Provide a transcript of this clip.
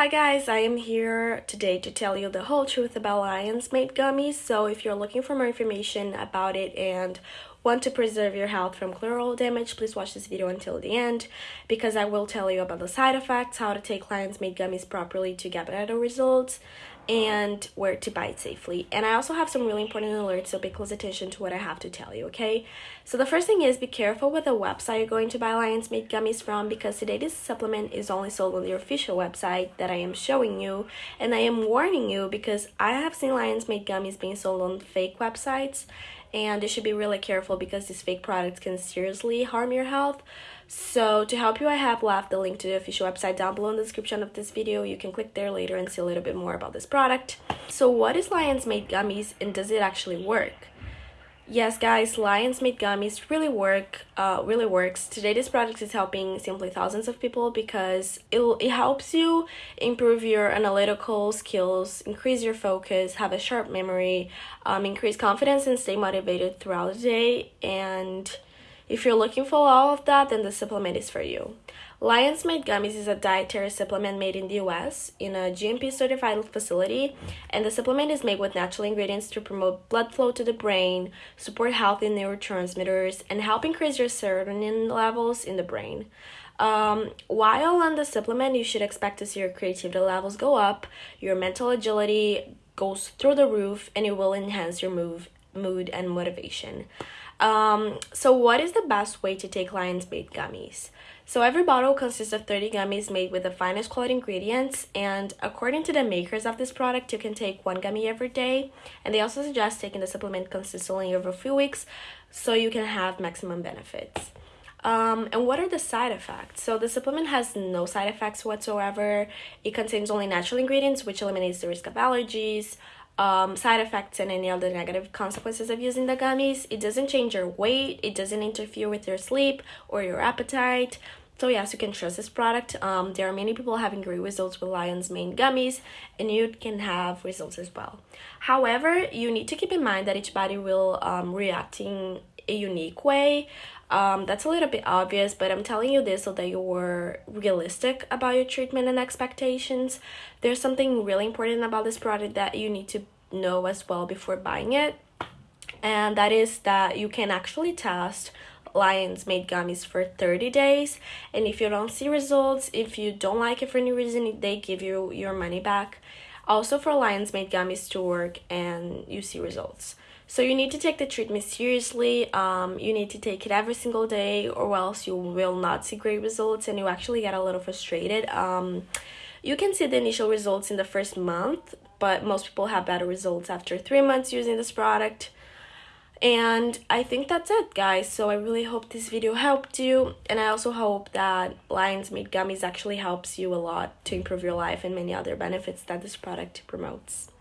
Hi guys, I am here today to tell you the whole truth about Lion's Mane gummies. So if you're looking for more information about it and want to preserve your health from collateral damage, please watch this video until the end because I will tell you about the side effects, how to take Lion's Mane gummies properly to get better results, and where to buy it safely. And I also have some really important alerts, so pay close attention to what I have to tell you, okay? So the first thing is be careful with the website you're going to buy Lion's Mane gummies from because today this supplement is only sold on the official website that I am showing you. And I am warning you because I have seen Lion's Mane gummies being sold on fake websites and you should be really careful because these fake products can seriously harm your health. So to help you, I have left the link to the official website down below in the description of this video. You can click there later and see a little bit more about this product. So what is Lion's Mane Gummies and does it actually work? Yes, guys, Lion's Mane Gummies really work, uh, really works. Today, this product is helping simply thousands of people because it, it helps you improve your analytical skills, increase your focus, have a sharp memory, um, increase confidence, and stay motivated throughout the day. And if you're looking for all of that, then the supplement is for you. Lion's Mane Gummies is a dietary supplement made in the US in a GMP certified facility, and the supplement is made with natural ingredients to promote blood flow to the brain, support healthy neurotransmitters, and help increase your serotonin levels in the brain. Um, while on the supplement, you should expect to see your creativity levels go up, your mental agility goes through the roof, and it will enhance your move, mood and motivation. Um, so what is the best way to take Lion's Mane gummies? So every bottle consists of 30 gummies made with the finest quality ingredients and according to the makers of this product, you can take one gummy every day and they also suggest taking the supplement consistently over a few weeks so you can have maximum benefits. Um, and what are the side effects? So the supplement has no side effects whatsoever. It contains only natural ingredients, which eliminates the risk of allergies, um, side effects and any other negative consequences of using the gummies. It doesn't change your weight, it doesn't interfere with your sleep or your appetite. So yes, you can trust this product. Um, there are many people having great results with Lion's Mane gummies and you can have results as well. However, you need to keep in mind that each body will um, react in a unique way. Um, that's a little bit obvious, but I'm telling you this so that you're realistic about your treatment and expectations. There's something really important about this product that you need to know as well before buying it, and that is that you can actually test Lion's Mane gummies for 30 days and if you don't see results if you don't like it for any reason they give you your money back also for Lion's Mane gummies to work and you see results so you need to take the treatment seriously. Um, you need to take it every single day or else you will not see great results and you actually get a little frustrated. Um, you can see the initial results in the first month, but most people have better results after three months using this product. And I think that's it, guys. So I really hope this video helped you. And I also hope that Lion's Mane Gummies actually helps you a lot to improve your life and many other benefits that this product promotes.